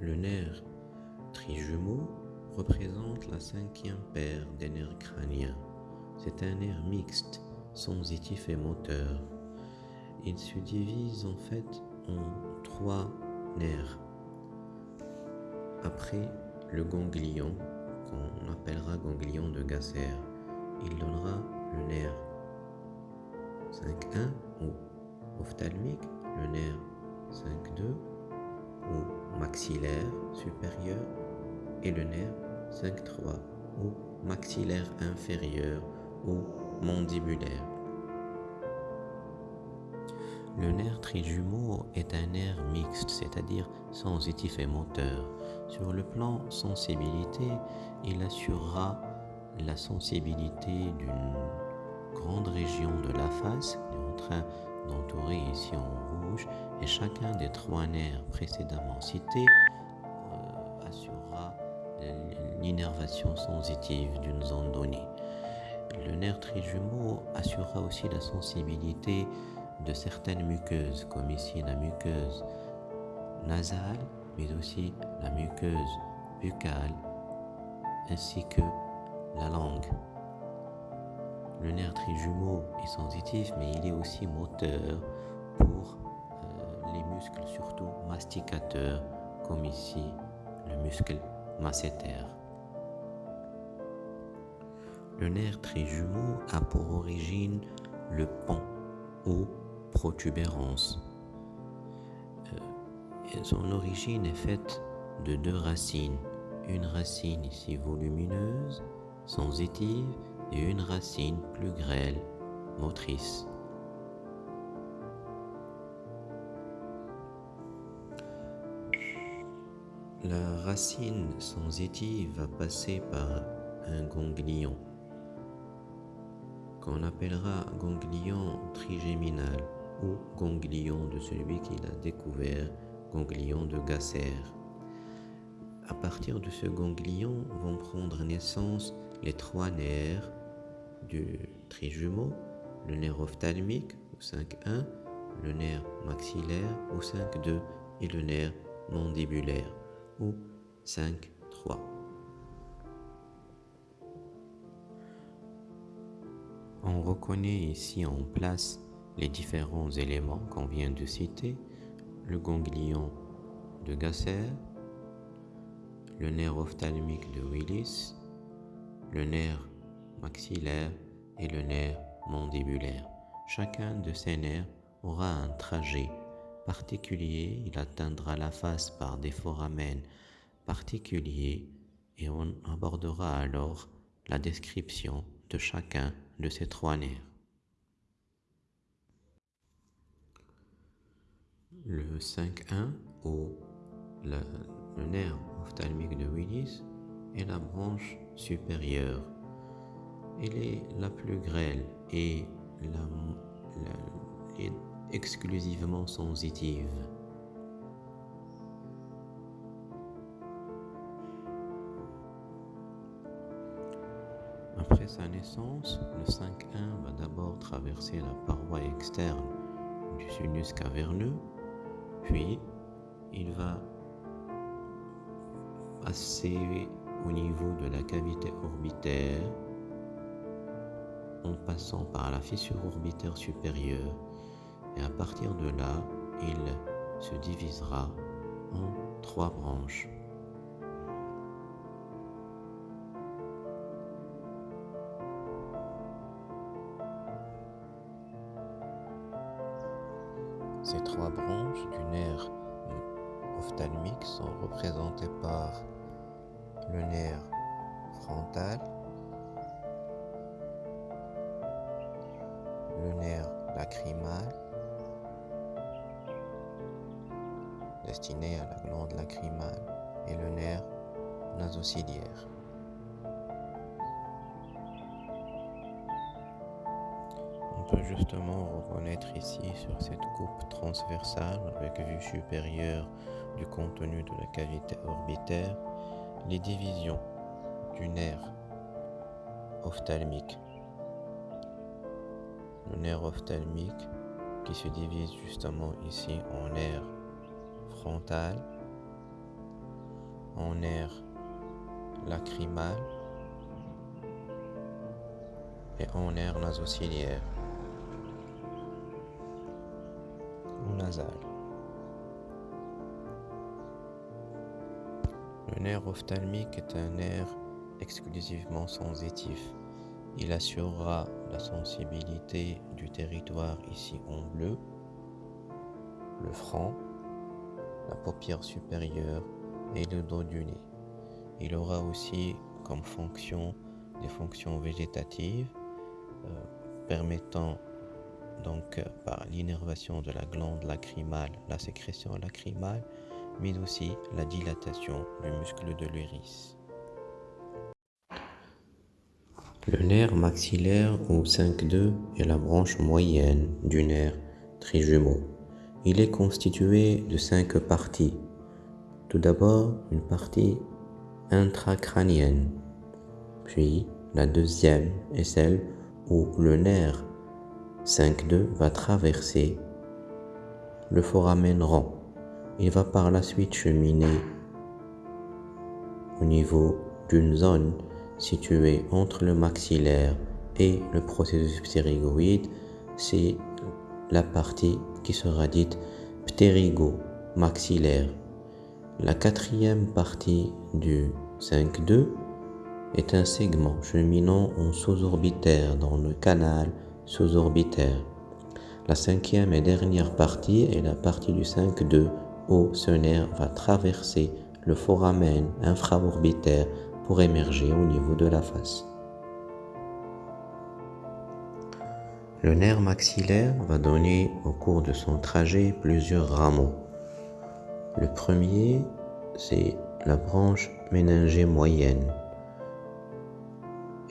Le nerf trijumeau représente la cinquième paire des nerfs crâniens. C'est un nerf mixte, sensitif et moteur. Il se divise en fait en trois nerfs. Après le ganglion, qu'on appellera ganglion de Gasser, il donnera le nerf 5.1 ou ophtalmique, le nerf 5.2 ou maxillaire supérieur et le nerf 5.3 ou maxillaire inférieur ou mandibulaire. Le nerf trijumeau est un nerf mixte, c'est-à-dire sensitif et moteur. Sur le plan sensibilité, il assurera la sensibilité d'une grande région de la face, qui d'entourer ici en rouge, et chacun des trois nerfs précédemment cités euh, assurera l'innervation sensitive d'une zone donnée. Le nerf trijumeau assurera aussi la sensibilité de certaines muqueuses, comme ici la muqueuse nasale, mais aussi la muqueuse buccale, ainsi que la langue. Le nerf trijumeau est sensitif, mais il est aussi moteur pour euh, les muscles, surtout masticateurs, comme ici le muscle masséter. Le nerf trijumeau a pour origine le pont ou protubérance. Euh, son origine est faite de deux racines. Une racine ici volumineuse, sensitive, et une racine plus grêle, motrice. La racine sensitive va passer par un ganglion qu'on appellera ganglion trigéminal ou ganglion de celui qui l'a découvert, ganglion de Gasser. À partir de ce ganglion vont prendre naissance les trois nerfs du trijumeau, le nerf ophtalmique au 5.1, le nerf maxillaire au 5.2 et le nerf mandibulaire au 5.3. On reconnaît ici en place les différents éléments qu'on vient de citer, le ganglion de Gasser, le nerf ophtalmique de Willis, le nerf maxillaire et le nerf mandibulaire. Chacun de ces nerfs aura un trajet particulier, il atteindra la face par des foramen particuliers et on abordera alors la description de chacun de ces trois nerfs. Le 5.1 ou le, le nerf ophtalmique de Willis est la branche supérieure. Elle est la plus grêle et la, exclusivement sensitive. Après sa naissance, le 5.1 va d'abord traverser la paroi externe du sinus caverneux, puis il va passer au niveau de la cavité orbitaire en passant par la fissure orbitaire supérieure et à partir de là, il se divisera en trois branches. Ces trois branches du nerf ophtalmique sont représentées par le nerf frontal, le nerf lacrymal, destiné à la glande lacrymale, et le nerf nasociliaire. On peut justement reconnaître ici sur cette coupe transversale avec vue supérieure du contenu de la cavité orbitaire les divisions du nerf ophtalmique. Le nerf ophtalmique qui se divise justement ici en nerf frontal, en nerf lacrymal et en nerf nasociliaire ou nasal. Le nerf ophtalmique est un nerf exclusivement sensitif. Il assurera la sensibilité du territoire ici en bleu, le front, la paupière supérieure et le dos du nez. Il aura aussi comme fonction des fonctions végétatives euh, permettant donc euh, par l'innervation de la glande lacrymale, la sécrétion lacrymale, mais aussi la dilatation du muscle de l'iris. Le nerf maxillaire ou 5-2 est la branche moyenne du nerf trijumeau. Il est constitué de cinq parties. Tout d'abord, une partie intracrânienne, puis la deuxième est celle où le nerf 5-2 va traverser le foramen rond. Il va par la suite cheminer au niveau d'une zone située entre le maxillaire et le processus ptérygoïde. C'est la partie qui sera dite ptérygo-maxillaire. La quatrième partie du 5-2 est un segment cheminant en sous-orbitaire dans le canal sous-orbitaire. La cinquième et dernière partie est la partie du 5-2 où ce nerf va traverser le foramen infraorbitaire pour émerger au niveau de la face. Le nerf maxillaire va donner au cours de son trajet plusieurs rameaux. Le premier, c'est la branche méningée moyenne.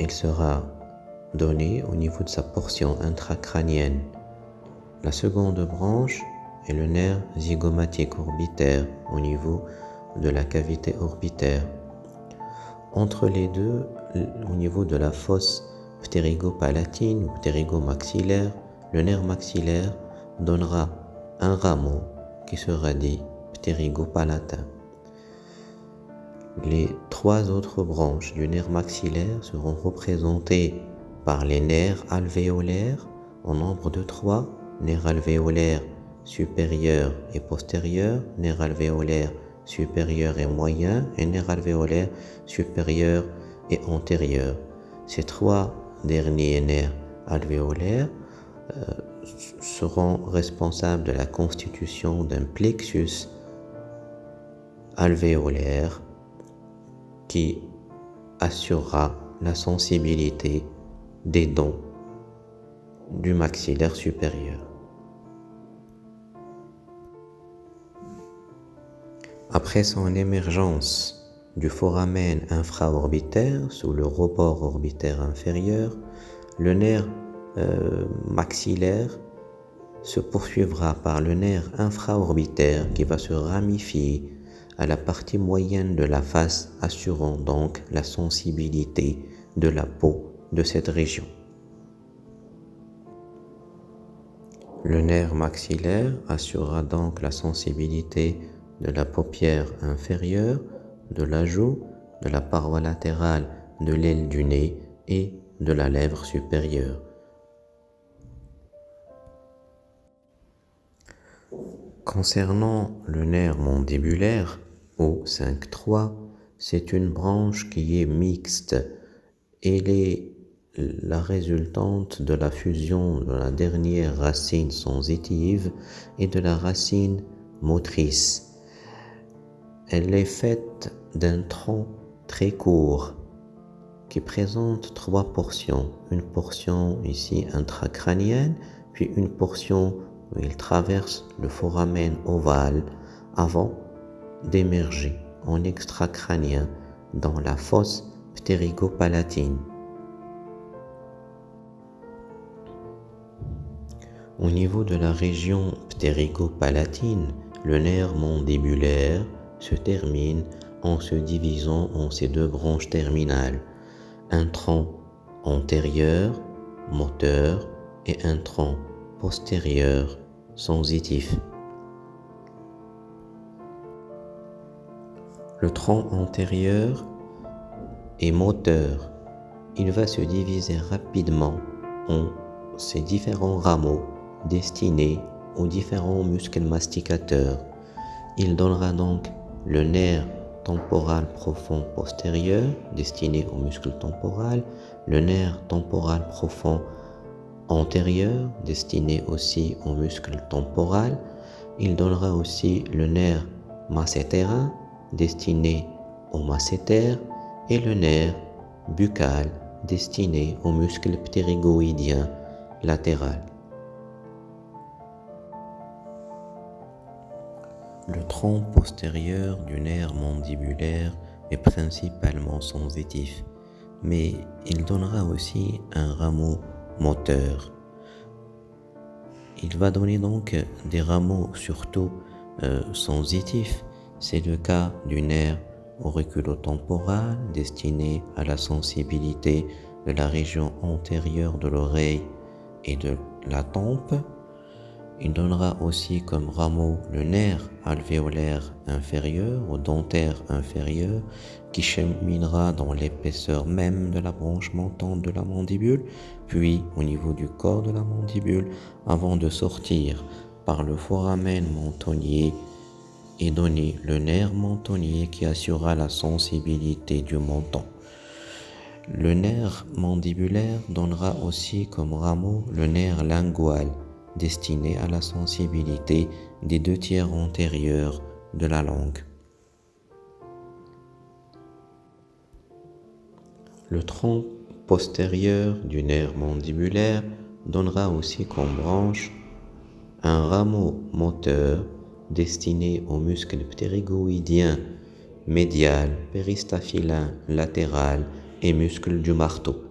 Il sera donné au niveau de sa portion intracrânienne. La seconde branche est le nerf zygomatique orbitaire au niveau de la cavité orbitaire. Entre les deux, au niveau de la fosse ptérygopalatine ou ptérygomaxillaire, le nerf maxillaire donnera un rameau qui sera dit ptérygopalatin. Les trois autres branches du nerf maxillaire seront représentées par les nerfs alvéolaires en nombre de trois, nerfs alvéolaires supérieurs et postérieurs, nerfs alvéolaires supérieurs et moyens et nerfs alvéolaires supérieurs et antérieurs. Ces trois derniers nerfs alvéolaires euh, seront responsables de la constitution d'un plexus alvéolaire qui assurera la sensibilité des dents du maxillaire supérieur. Après son émergence du foramen infraorbitaire sous le rebord orbitaire inférieur, le nerf euh, maxillaire se poursuivra par le nerf infraorbitaire qui va se ramifier à la partie moyenne de la face assurant donc la sensibilité de la peau de cette région. Le nerf maxillaire assurera donc la sensibilité de la paupière inférieure, de la joue, de la paroi latérale de l'aile du nez et de la lèvre supérieure. Concernant le nerf mandibulaire, au 5-3, c'est une branche qui est mixte. Elle est la résultante de la fusion de la dernière racine sensitive et de la racine motrice. Elle est faite d'un tronc très court qui présente trois portions. Une portion ici intracrânienne, puis une portion où il traverse le foramen ovale avant d'émerger en extracrânien dans la fosse ptérygopalatine. Au niveau de la région ptérygopalatine, le nerf mandibulaire se termine en se divisant en ses deux branches terminales, un tronc antérieur, moteur, et un tronc postérieur, sensitif. Le tronc antérieur est moteur. Il va se diviser rapidement en ses différents rameaux destinés aux différents muscles masticateurs. Il donnera donc le nerf temporal profond postérieur destiné au muscle temporal, le nerf temporal profond antérieur destiné aussi au muscle temporal. Il donnera aussi le nerf massétérin destiné au masséter et le nerf buccal destiné au muscle ptérygoïdien latéral. Le tronc postérieur du nerf mandibulaire est principalement sensitif, mais il donnera aussi un rameau moteur. Il va donner donc des rameaux surtout euh, sensitifs. C'est le cas du nerf auriculotemporal destiné à la sensibilité de la région antérieure de l'oreille et de la tempe il donnera aussi comme rameau le nerf alvéolaire inférieur ou dentaire inférieur qui cheminera dans l'épaisseur même de la branche montante de la mandibule, puis au niveau du corps de la mandibule avant de sortir par le foramen mentonnier et donner le nerf mentonnier qui assurera la sensibilité du menton. Le nerf mandibulaire donnera aussi comme rameau le nerf lingual destiné à la sensibilité des deux tiers antérieurs de la langue. Le tronc postérieur du nerf mandibulaire donnera aussi comme branche un rameau moteur destiné aux muscles ptérygoïdiens médial, péristaphylin latéral et muscles du marteau.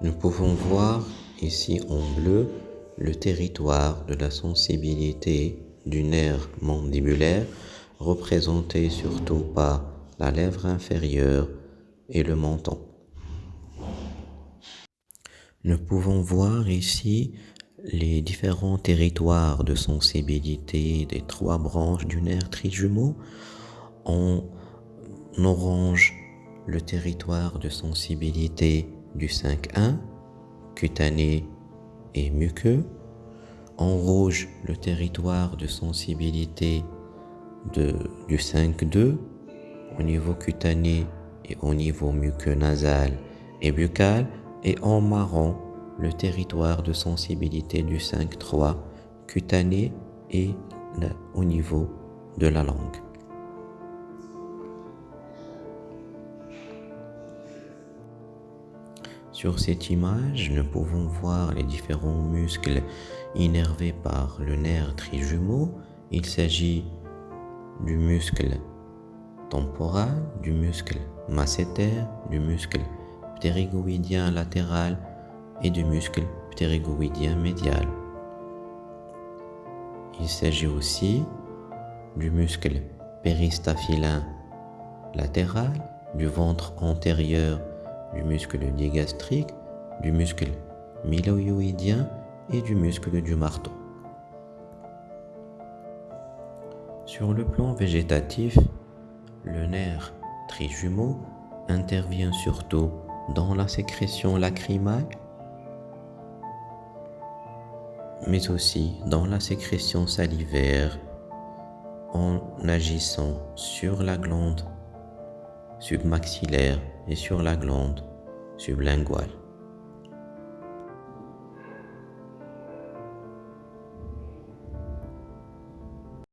Nous pouvons voir ici en bleu le territoire de la sensibilité du nerf mandibulaire représenté surtout par la lèvre inférieure et le menton. Nous pouvons voir ici les différents territoires de sensibilité des trois branches du nerf trijumeau. En orange, le territoire de sensibilité du 5-1, cutané et muqueux. En rouge, le territoire de sensibilité du 5-2 au niveau cutané et au niveau muqueux nasal et buccal. Et en marron, le territoire de sensibilité du 5-3 cutané et au niveau de la langue. Sur cette image, nous pouvons voir les différents muscles innervés par le nerf trijumeau. Il s'agit du muscle temporal, du muscle masséter, du muscle ptérygoïdien latéral et du muscle ptérygoïdien médial. Il s'agit aussi du muscle péristaphylin latéral, du ventre antérieur du muscle digastrique, du muscle myloïdien et du muscle du marteau. Sur le plan végétatif, le nerf trijumeau intervient surtout dans la sécrétion lacrymale, mais aussi dans la sécrétion salivaire en agissant sur la glande submaxillaire et sur la glande sublinguale.